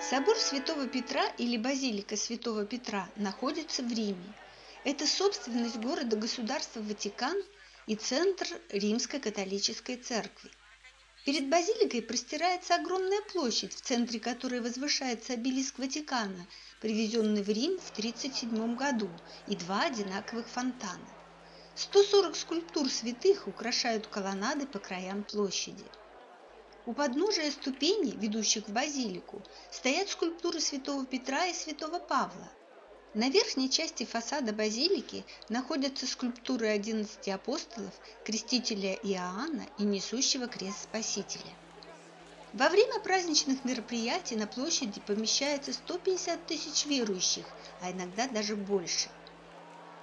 Собор Святого Петра или Базилика Святого Петра находится в Риме. Это собственность города-государства Ватикан и центр Римской католической церкви. Перед базиликой простирается огромная площадь, в центре которой возвышается обелиск Ватикана, привезенный в Рим в 1937 году, и два одинаковых фонтана. 140 скульптур святых украшают колоннады по краям площади. У подножия ступеней, ведущих в базилику, стоят скульптуры святого Петра и святого Павла. На верхней части фасада базилики находятся скульптуры 11 апостолов, крестителя Иоанна и несущего крест Спасителя. Во время праздничных мероприятий на площади помещается 150 тысяч верующих, а иногда даже больше.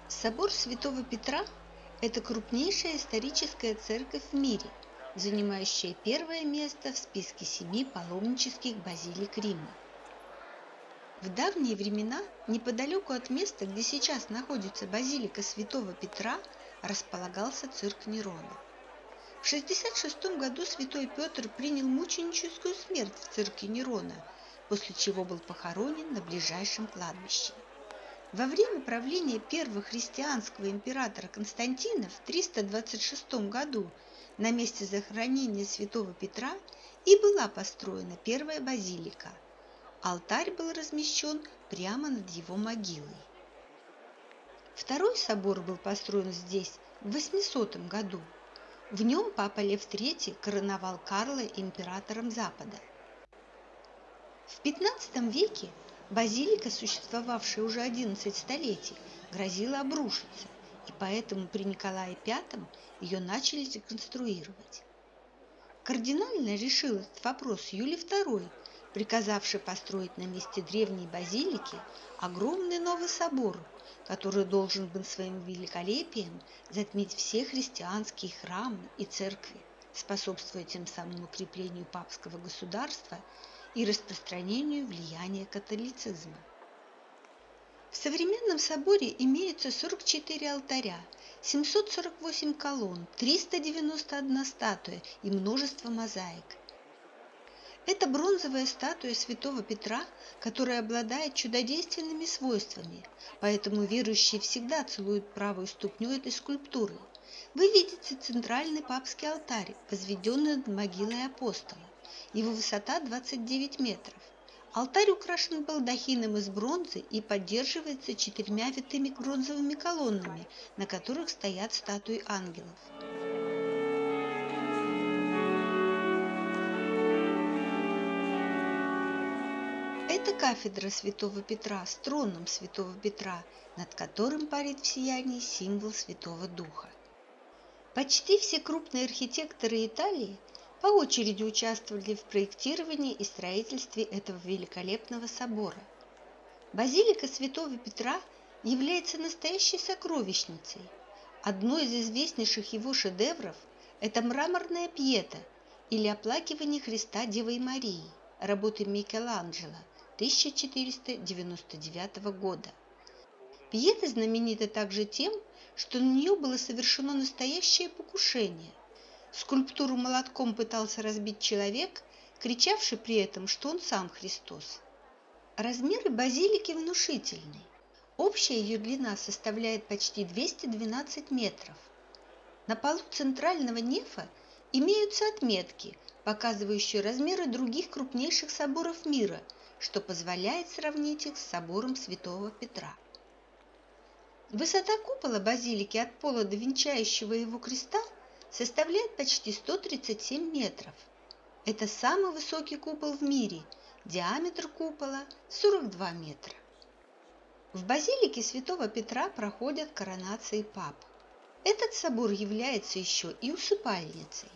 Собор Святого Петра – это крупнейшая историческая церковь в мире – занимающая первое место в списке семи паломнических базилик Рима. В давние времена неподалеку от места, где сейчас находится базилика святого Петра, располагался цирк Нерона. В 66 году святой Петр принял мученическую смерть в цирке Нерона, после чего был похоронен на ближайшем кладбище. Во время правления первого христианского императора Константина в 326 году на месте захоронения святого Петра и была построена первая базилика. Алтарь был размещен прямо над его могилой. Второй собор был построен здесь в 800 году. В нем папа Лев III короновал Карла императором Запада. В XV веке базилика, существовавшая уже 11 столетий, грозила обрушиться, поэтому при Николае V ее начали реконструировать. Кардинально решил этот вопрос Юлий II, приказавший построить на месте древней базилики огромный новый собор, который должен был своим великолепием затмить все христианские храмы и церкви, способствуя тем самым укреплению папского государства и распространению влияния католицизма. В современном соборе имеются 44 алтаря, 748 колонн, 391 статуя и множество мозаик. Это бронзовая статуя святого Петра, которая обладает чудодейственными свойствами, поэтому верующие всегда целуют правую ступню этой скульптуры. Вы видите центральный папский алтарь, возведенный над могилой апостола. Его высота 29 метров. Алтарь украшен балдахином из бронзы и поддерживается четырьмя витыми бронзовыми колоннами, на которых стоят статуи ангелов. Это кафедра святого Петра с троном святого Петра, над которым парит в сиянии символ Святого Духа. Почти все крупные архитекторы Италии по очереди участвовали в проектировании и строительстве этого великолепного собора. Базилика Святого Петра является настоящей сокровищницей. Одно из известнейших его шедевров – это мраморная пьета или оплакивание Христа Девой Марии работы Микеланджело 1499 года. Пьета знаменита также тем, что на нее было совершено настоящее покушение – Скульптуру молотком пытался разбить человек, кричавший при этом, что он сам Христос. Размеры базилики внушительны. Общая ее длина составляет почти 212 метров. На полу центрального нефа имеются отметки, показывающие размеры других крупнейших соборов мира, что позволяет сравнить их с собором Святого Петра. Высота купола базилики от пола до венчающего его креста – составляет почти 137 метров. Это самый высокий купол в мире, диаметр купола 42 метра. В базилике Святого Петра проходят коронации пап. Этот собор является еще и усыпальницей.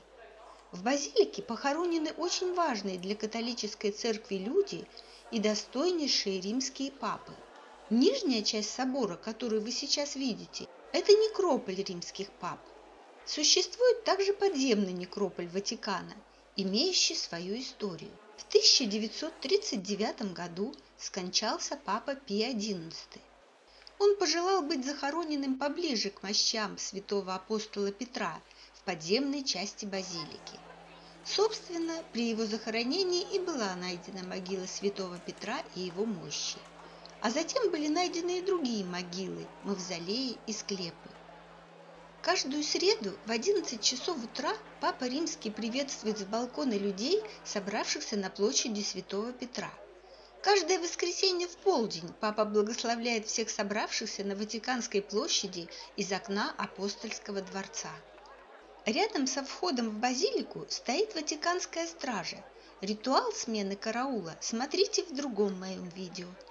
В базилике похоронены очень важные для католической церкви люди и достойнейшие римские папы. Нижняя часть собора, которую вы сейчас видите, это некрополь римских пап. Существует также подземный некрополь Ватикана, имеющий свою историю. В 1939 году скончался папа Пий XI. Он пожелал быть захороненным поближе к мощам святого апостола Петра в подземной части базилики. Собственно, при его захоронении и была найдена могила святого Петра и его мощи. А затем были найдены и другие могилы, мавзолеи и склепы. Каждую среду в 11 часов утра Папа Римский приветствует с балкона людей, собравшихся на площади Святого Петра. Каждое воскресенье в полдень Папа благословляет всех собравшихся на Ватиканской площади из окна апостольского дворца. Рядом со входом в базилику стоит Ватиканская стража. Ритуал смены караула смотрите в другом моем видео –